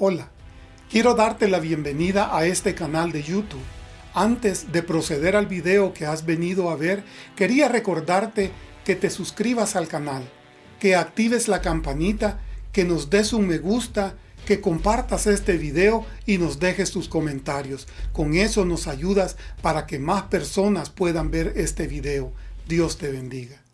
Hola, quiero darte la bienvenida a este canal de YouTube. Antes de proceder al video que has venido a ver, quería recordarte que te suscribas al canal, que actives la campanita, que nos des un me gusta, que compartas este video y nos dejes tus comentarios. Con eso nos ayudas para que más personas puedan ver este video. Dios te bendiga.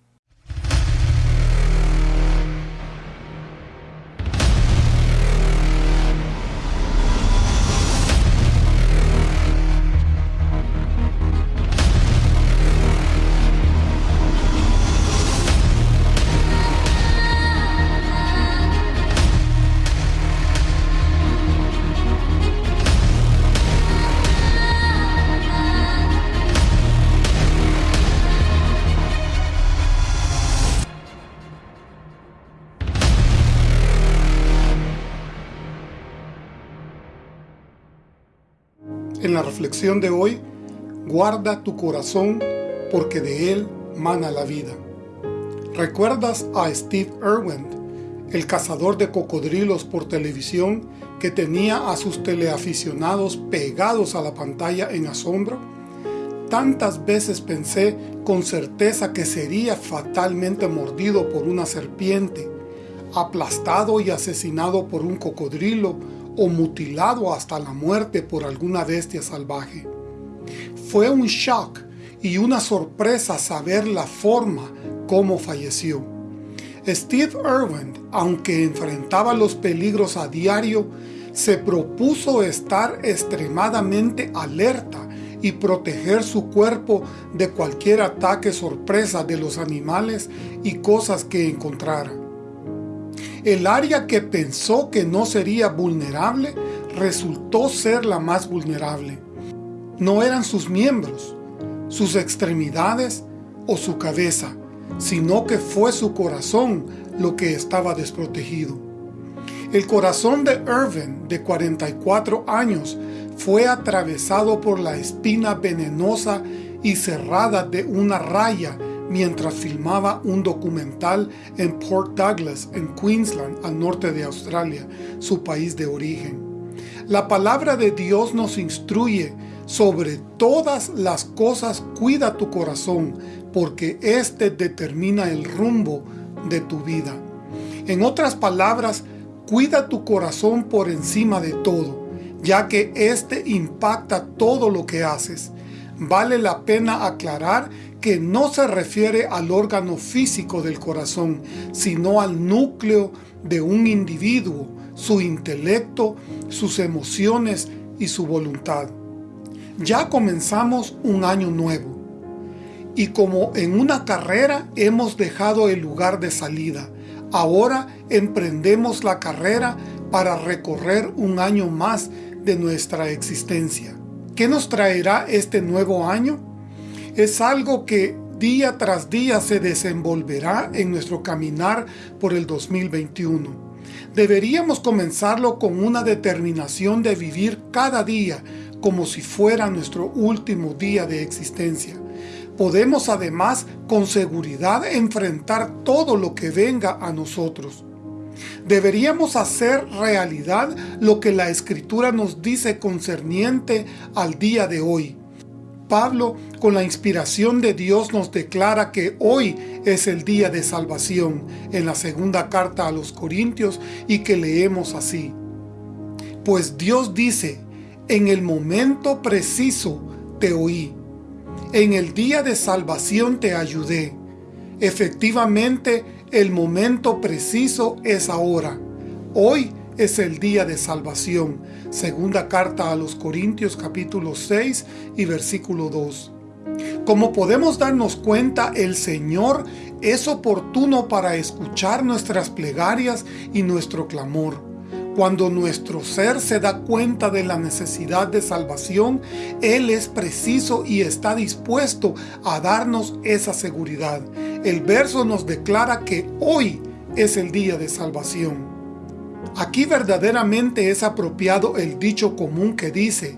En la reflexión de hoy, guarda tu corazón porque de él mana la vida. ¿Recuerdas a Steve Irwin, el cazador de cocodrilos por televisión que tenía a sus teleaficionados pegados a la pantalla en asombro? Tantas veces pensé con certeza que sería fatalmente mordido por una serpiente, aplastado y asesinado por un cocodrilo o mutilado hasta la muerte por alguna bestia salvaje. Fue un shock y una sorpresa saber la forma como falleció. Steve Irwin, aunque enfrentaba los peligros a diario, se propuso estar extremadamente alerta y proteger su cuerpo de cualquier ataque sorpresa de los animales y cosas que encontrara. El área que pensó que no sería vulnerable resultó ser la más vulnerable. No eran sus miembros, sus extremidades o su cabeza, sino que fue su corazón lo que estaba desprotegido. El corazón de Irvin, de 44 años, fue atravesado por la espina venenosa y cerrada de una raya mientras filmaba un documental en Port Douglas, en Queensland, al norte de Australia, su país de origen. La palabra de Dios nos instruye sobre todas las cosas cuida tu corazón, porque éste determina el rumbo de tu vida. En otras palabras, cuida tu corazón por encima de todo, ya que éste impacta todo lo que haces. Vale la pena aclarar que no se refiere al órgano físico del corazón, sino al núcleo de un individuo, su intelecto, sus emociones y su voluntad. Ya comenzamos un año nuevo, y como en una carrera hemos dejado el lugar de salida, ahora emprendemos la carrera para recorrer un año más de nuestra existencia. ¿Qué nos traerá este nuevo año? Es algo que día tras día se desenvolverá en nuestro caminar por el 2021. Deberíamos comenzarlo con una determinación de vivir cada día como si fuera nuestro último día de existencia. Podemos además con seguridad enfrentar todo lo que venga a nosotros. Deberíamos hacer realidad lo que la Escritura nos dice concerniente al día de hoy Pablo, con la inspiración de Dios, nos declara que hoy es el día de salvación en la segunda carta a los Corintios y que leemos así. Pues Dios dice, en el momento preciso te oí, en el día de salvación te ayudé. Efectivamente, el momento preciso es ahora. Hoy es el día de salvación. Segunda carta a los Corintios capítulo 6 y versículo 2. Como podemos darnos cuenta, el Señor es oportuno para escuchar nuestras plegarias y nuestro clamor. Cuando nuestro ser se da cuenta de la necesidad de salvación, Él es preciso y está dispuesto a darnos esa seguridad. El verso nos declara que hoy es el día de salvación. Aquí verdaderamente es apropiado el dicho común que dice,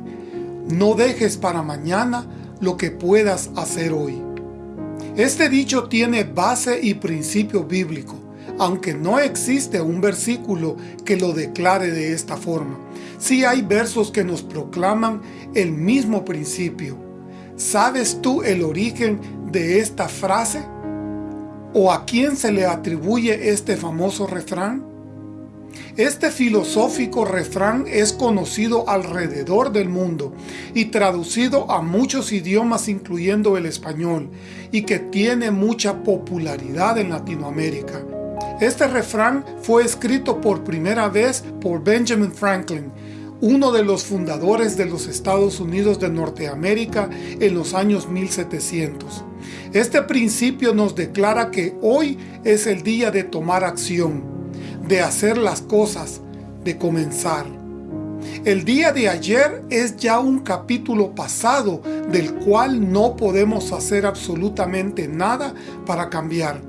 no dejes para mañana lo que puedas hacer hoy. Este dicho tiene base y principio bíblico. aunque no existe un versículo que lo declare de esta forma. Sí hay versos que nos proclaman el mismo principio. ¿Sabes tú el origen de esta frase? ¿O a quién se le atribuye este famoso refrán? Este filosófico refrán es conocido alrededor del mundo y traducido a muchos idiomas incluyendo el español y que tiene mucha popularidad en Latinoamérica. Este refrán fue escrito por primera vez por Benjamin Franklin, uno de los fundadores de los Estados Unidos de Norteamérica en los años 1700. Este principio nos declara que hoy es el día de tomar acción, de hacer las cosas, de comenzar. El día de ayer es ya un capítulo pasado del cual no podemos hacer absolutamente nada para cambiar.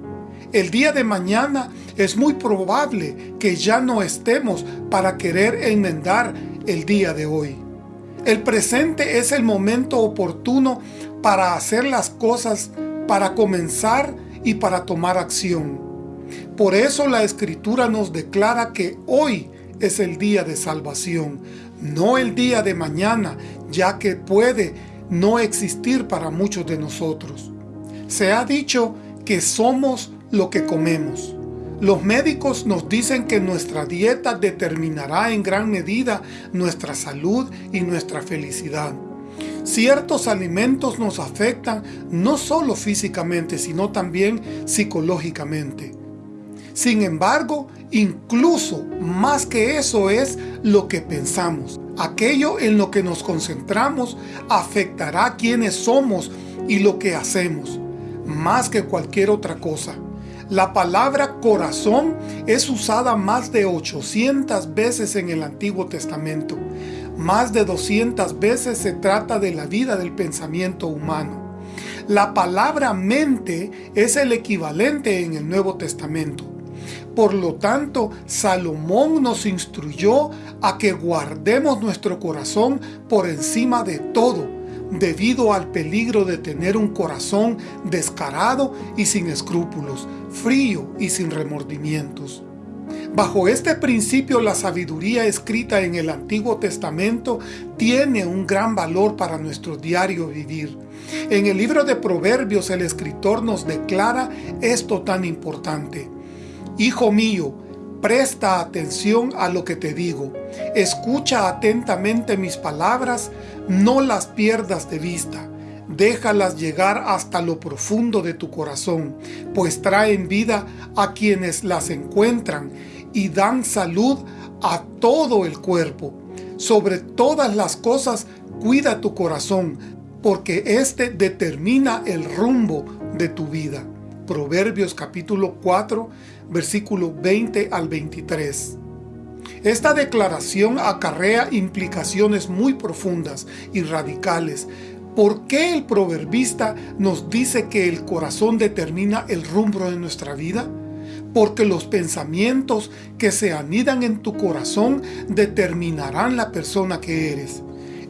El día de mañana es muy probable que ya no estemos para querer enmendar el día de hoy. El presente es el momento oportuno para hacer las cosas, para comenzar y para tomar acción. Por eso la Escritura nos declara que hoy es el día de salvación, no el día de mañana, ya que puede no existir para muchos de nosotros. Se ha dicho que somos lo que comemos. Los médicos nos dicen que nuestra dieta determinará en gran medida nuestra salud y nuestra felicidad. Ciertos alimentos nos afectan no solo físicamente, sino también psicológicamente. Sin embargo, incluso más que eso es lo que pensamos. Aquello en lo que nos concentramos afectará quiénes somos y lo que hacemos, más que cualquier otra cosa. La palabra corazón es usada más de 800 veces en el Antiguo Testamento. Más de 200 veces se trata de la vida del pensamiento humano. La palabra mente es el equivalente en el Nuevo Testamento. Por lo tanto, Salomón nos instruyó a que guardemos nuestro corazón por encima de todo, debido al peligro de tener un corazón descarado y sin escrúpulos, frío y sin remordimientos. Bajo este principio la sabiduría escrita en el Antiguo Testamento tiene un gran valor para nuestro diario vivir. En el libro de Proverbios el escritor nos declara esto tan importante. Hijo mío, presta atención a lo que te digo. Escucha atentamente mis palabras, no las pierdas de vista déjalas llegar hasta lo profundo de tu corazón, pues traen vida a quienes las encuentran y dan salud a todo el cuerpo. Sobre todas las cosas, cuida tu corazón, porque éste determina el rumbo de tu vida. Proverbios capítulo 4, versículo 20 al 23. Esta declaración acarrea implicaciones muy profundas y radicales ¿Por qué el proverbista nos dice que el corazón determina el rumbo de nuestra vida? Porque los pensamientos que se anidan en tu corazón determinarán la persona que eres.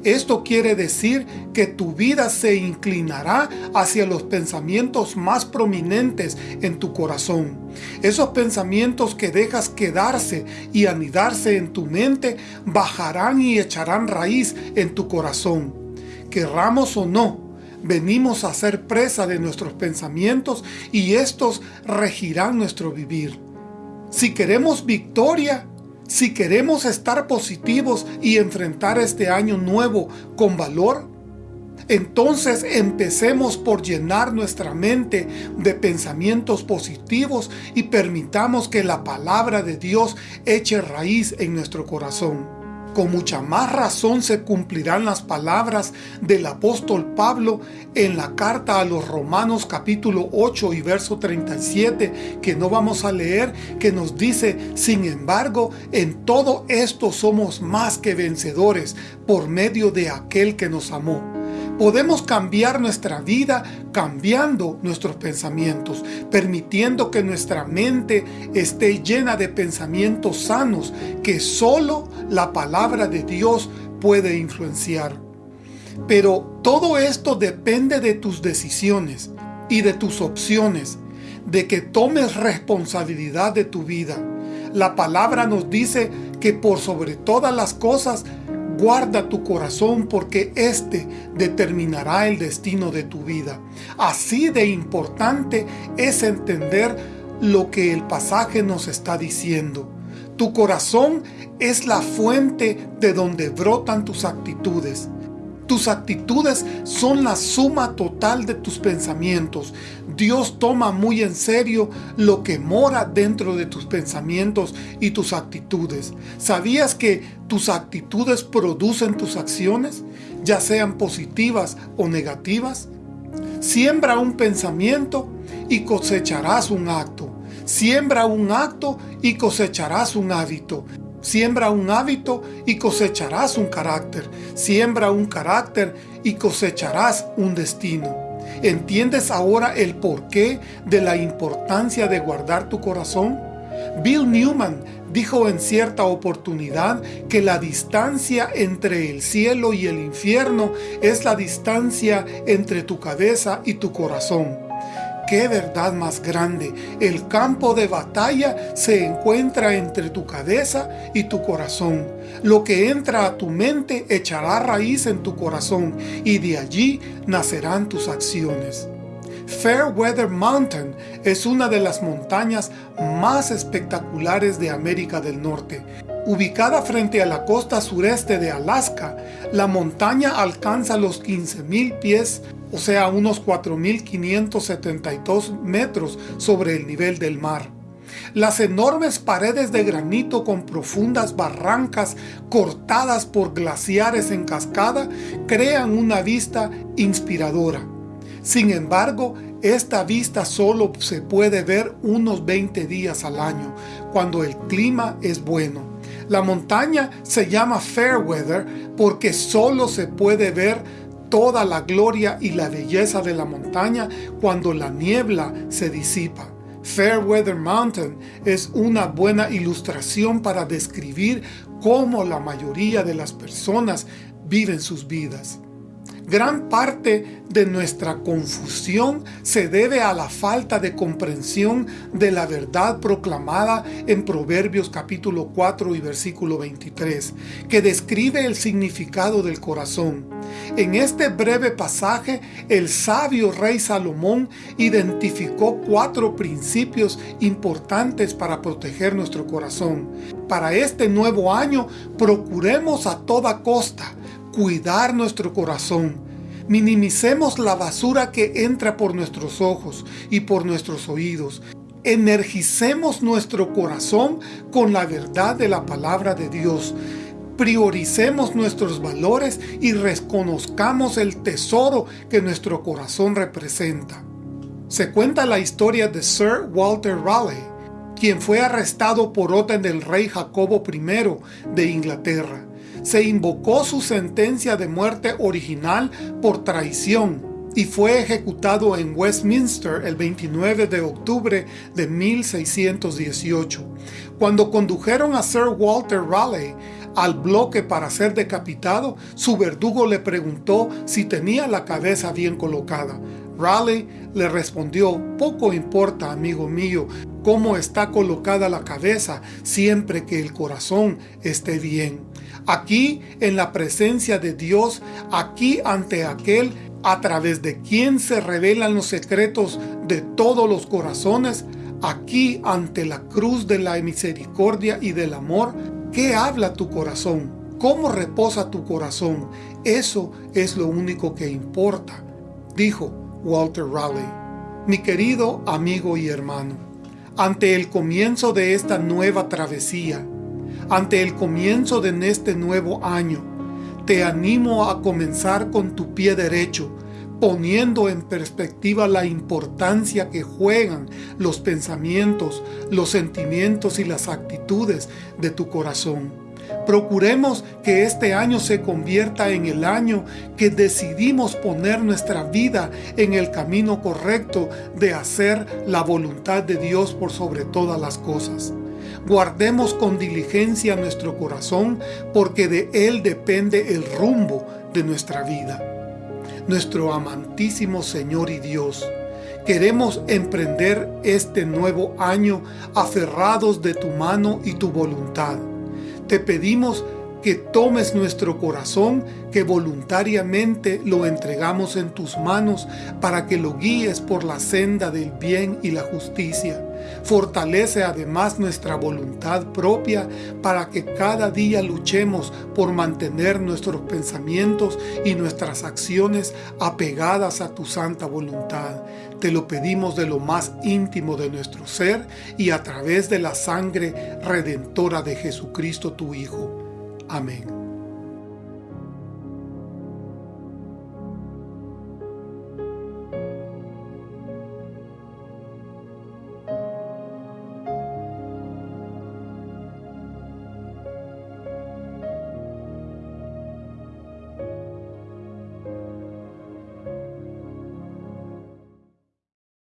Esto quiere decir que tu vida se inclinará hacia los pensamientos más prominentes en tu corazón. Esos pensamientos que dejas quedarse y anidarse en tu mente bajarán y echarán raíz en tu corazón querramos o no, venimos a ser presa de nuestros pensamientos y estos regirán nuestro vivir. Si queremos victoria, si queremos estar positivos y enfrentar este año nuevo con valor, entonces empecemos por llenar nuestra mente de pensamientos positivos y permitamos que la palabra de Dios eche raíz en nuestro corazón con mucha más razón se cumplirán las palabras del apóstol Pablo en la carta a los Romanos capítulo 8 y verso 37 que no vamos a leer que nos dice sin embargo en todo esto somos más que vencedores por medio de aquel que nos amó Podemos cambiar nuestra vida cambiando nuestros pensamientos, permitiendo que nuestra mente esté llena de pensamientos sanos que solo la palabra de Dios puede influenciar. Pero todo esto depende de tus decisiones y de tus opciones, de que tomes responsabilidad de tu vida. La palabra nos dice que por sobre todas las cosas Guarda tu corazón porque éste determinará el destino de tu vida. Así de importante es entender lo que el pasaje nos está diciendo. Tu corazón es la fuente de donde brotan tus actitudes. Tus actitudes son la suma total de tus pensamientos. Dios toma muy en serio lo que mora dentro de tus pensamientos y tus actitudes. ¿Sabías que tus actitudes producen tus acciones, ya sean positivas o negativas? Siembra un pensamiento y cosecharás un acto. Siembra un acto y cosecharás un hábito. Siembra un hábito y cosecharás un carácter. Siembra un carácter y cosecharás un destino. ¿Entiendes ahora el porqué de la importancia de guardar tu corazón? Bill Newman dijo en cierta oportunidad que la distancia entre el cielo y el infierno es la distancia entre tu cabeza y tu corazón. ¡Qué verdad más grande! El campo de batalla se encuentra entre tu cabeza y tu corazón. Lo que entra a tu mente echará raíz en tu corazón y de allí nacerán tus acciones. Fairweather Mountain es una de las montañas más espectaculares de América del Norte. Ubicada frente a la costa sureste de Alaska, la montaña alcanza los 15.000 pies o sea unos 4.572 metros sobre el nivel del mar. Las enormes paredes de granito con profundas barrancas cortadas por glaciares en cascada crean una vista inspiradora. Sin embargo, esta vista solo se puede ver unos 20 días al año, cuando el clima es bueno. La montaña se llama Fairweather porque solo se puede ver toda la gloria y la belleza de la montaña cuando la niebla se disipa. Fairweather Mountain es una buena ilustración para describir cómo la mayoría de las personas viven sus vidas. Gran parte de nuestra confusión se debe a la falta de comprensión de la verdad proclamada en Proverbios capítulo 4 y versículo 23, que describe el significado del corazón. En este breve pasaje, el sabio rey Salomón identificó cuatro principios importantes para proteger nuestro corazón. Para este nuevo año, procuremos a toda costa cuidar nuestro corazón. Minimicemos la basura que entra por nuestros ojos y por nuestros oídos. Energicemos nuestro corazón con la verdad de la palabra de Dios. Prioricemos nuestros valores y reconozcamos el tesoro que nuestro corazón representa. Se cuenta la historia de Sir Walter Raleigh, quien fue arrestado por orden del rey Jacobo I de Inglaterra se invocó su sentencia de muerte original por traición y fue ejecutado en Westminster el 29 de octubre de 1618. Cuando condujeron a Sir Walter Raleigh al bloque para ser decapitado, su verdugo le preguntó si tenía la cabeza bien colocada. Raleigh le respondió, poco importa, amigo mío, cómo está colocada la cabeza, siempre que el corazón esté bien. Aquí, en la presencia de Dios, aquí ante aquel a través de quien se revelan los secretos de todos los corazones, aquí ante la cruz de la misericordia y del amor, ¿qué habla tu corazón? ¿Cómo reposa tu corazón? Eso es lo único que importa, dijo Walter Raleigh. Mi querido amigo y hermano, ante el comienzo de esta nueva travesía, ante el comienzo de este nuevo año, te animo a comenzar con tu pie derecho, poniendo en perspectiva la importancia que juegan los pensamientos, los sentimientos y las actitudes de tu corazón. Procuremos que este año se convierta en el año que decidimos poner nuestra vida en el camino correcto de hacer la voluntad de Dios por sobre todas las cosas. Guardemos con diligencia nuestro corazón, porque de él depende el rumbo de nuestra vida. Nuestro amantísimo Señor y Dios, Queremos emprender este nuevo año aferrados de tu mano y tu voluntad. Te pedimos que tomes nuestro corazón, que voluntariamente lo entregamos en tus manos para que lo guíes por la senda del bien y la justicia. Fortalece además nuestra voluntad propia para que cada día luchemos por mantener nuestros pensamientos y nuestras acciones apegadas a tu santa voluntad. Te lo pedimos de lo más íntimo de nuestro ser y a través de la sangre redentora de Jesucristo tu Hijo. Amém.